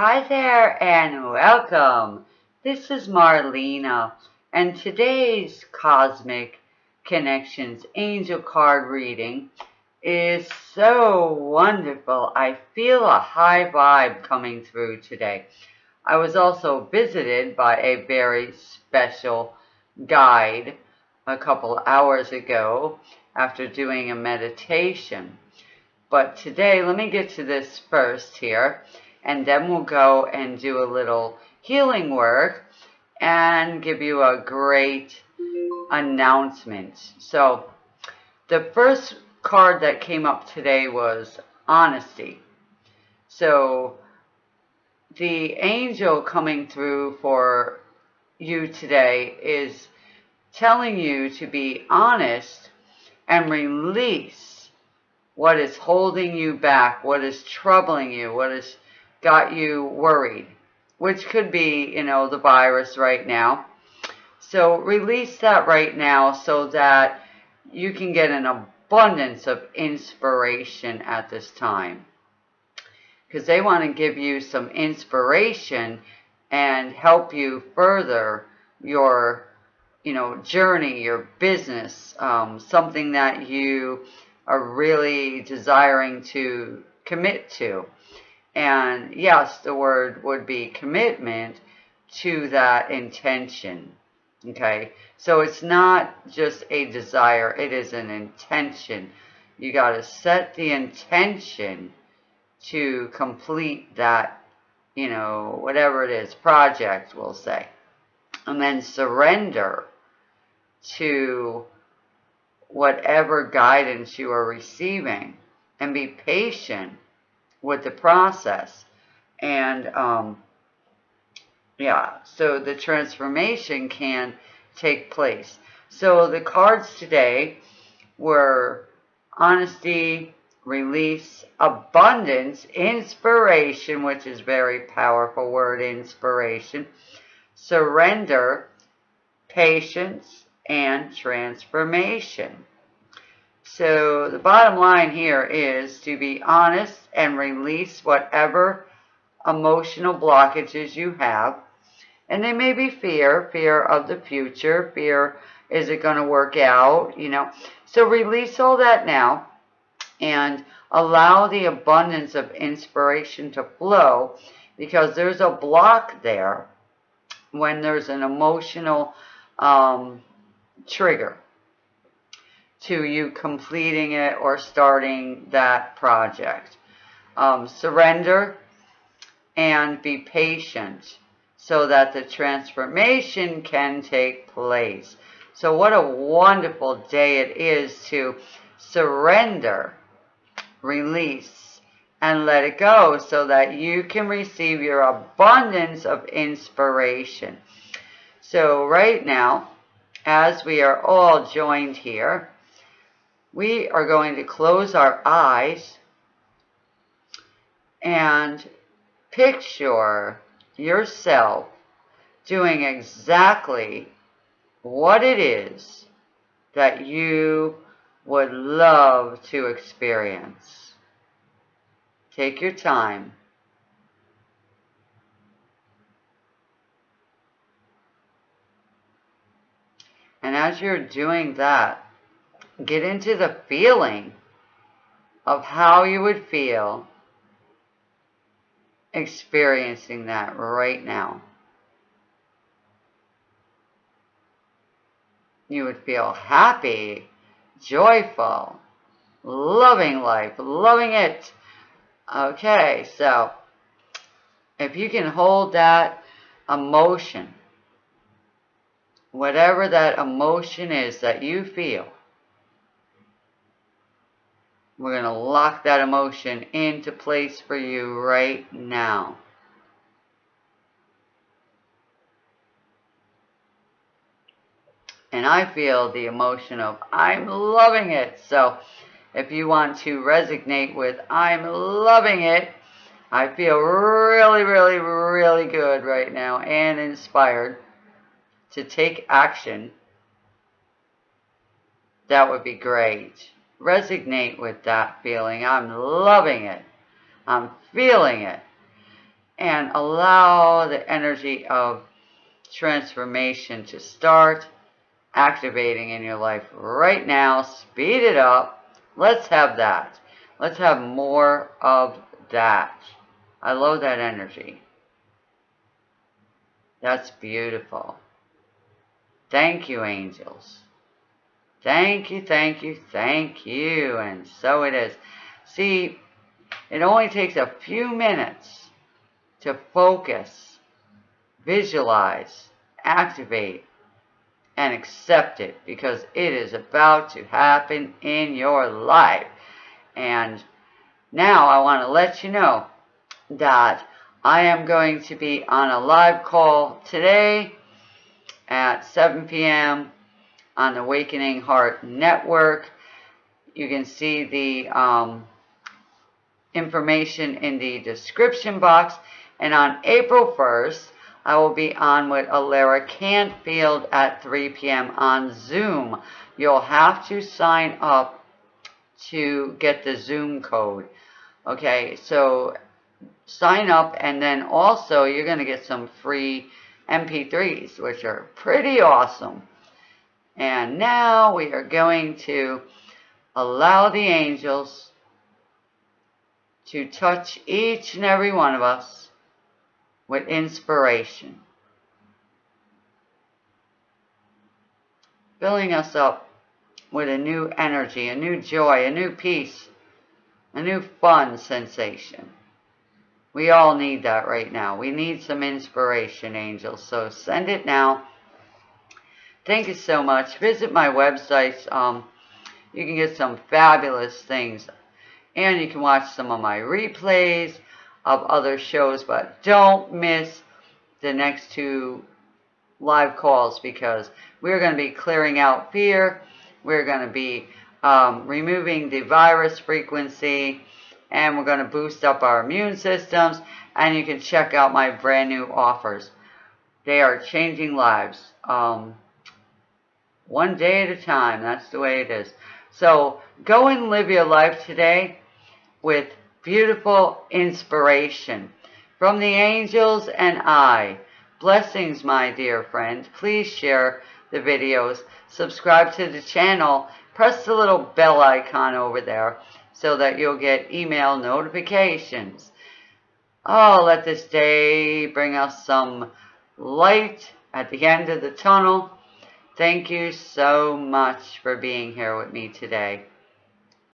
Hi there and welcome. This is Marlena and today's Cosmic Connections Angel Card reading is so wonderful. I feel a high vibe coming through today. I was also visited by a very special guide a couple hours ago after doing a meditation. But today, let me get to this first here, and then we'll go and do a little healing work and give you a great announcement. So, the first card that came up today was honesty. So, the angel coming through for you today is telling you to be honest and release what is holding you back, what is troubling you, what has got you worried, which could be, you know, the virus right now. So release that right now so that you can get an abundance of inspiration at this time. Because they want to give you some inspiration and help you further your you know, journey, your business, um, something that you are really desiring to commit to. And yes, the word would be commitment to that intention. Okay, so it's not just a desire, it is an intention. You got to set the intention to complete that, you know, whatever it is, project, we'll say. And then surrender to whatever guidance you are receiving and be patient with the process. And um, yeah, so the transformation can take place. So the cards today were honesty, release, abundance, inspiration, which is very powerful word, inspiration, surrender, patience, and transformation. So the bottom line here is to be honest and release whatever emotional blockages you have. And they may be fear, fear of the future, fear, is it going to work out, you know. So release all that now and allow the abundance of inspiration to flow because there's a block there when there's an emotional um, trigger to you completing it or starting that project. Um, surrender and be patient so that the transformation can take place. So what a wonderful day it is to surrender, release, and let it go so that you can receive your abundance of inspiration. So right now, as we are all joined here, we are going to close our eyes and picture yourself doing exactly what it is that you would love to experience. Take your time. And as you're doing that, get into the feeling of how you would feel experiencing that right now. You would feel happy, joyful, loving life, loving it. Okay, so if you can hold that emotion whatever that emotion is that you feel, we're going to lock that emotion into place for you right now. And I feel the emotion of I'm loving it. So if you want to resonate with I'm loving it, I feel really, really, really good right now and inspired to take action, that would be great. Resonate with that feeling. I'm loving it. I'm feeling it. and allow the energy of transformation to start activating in your life right now. Speed it up. Let's have that. Let's have more of that. I love that energy. That's beautiful. Thank you, angels. Thank you, thank you, thank you. And so it is. See, it only takes a few minutes to focus, visualize, activate, and accept it because it is about to happen in your life. And now I want to let you know that I am going to be on a live call today at 7 p.m. on the Awakening Heart Network. You can see the um, information in the description box. And on April 1st, I will be on with Alara Cantfield at 3 p.m. on Zoom. You'll have to sign up to get the Zoom code. Okay, so sign up and then also you're going to get some free MP3s, which are pretty awesome. And now we are going to allow the angels to touch each and every one of us with inspiration. Filling us up with a new energy, a new joy, a new peace, a new fun sensation. We all need that right now. We need some inspiration, angels. So send it now. Thank you so much. Visit my website. Um, you can get some fabulous things. And you can watch some of my replays of other shows. But don't miss the next two live calls because we're going to be clearing out fear. We're going to be um, removing the virus frequency and we're going to boost up our immune systems and you can check out my brand new offers. They are changing lives. Um, one day at a time. That's the way it is. So go and live your life today with beautiful inspiration from the angels and I. Blessings, my dear friend. Please share the videos. Subscribe to the channel. Press the little bell icon over there so that you'll get email notifications. Oh, let this day bring us some light at the end of the tunnel. Thank you so much for being here with me today.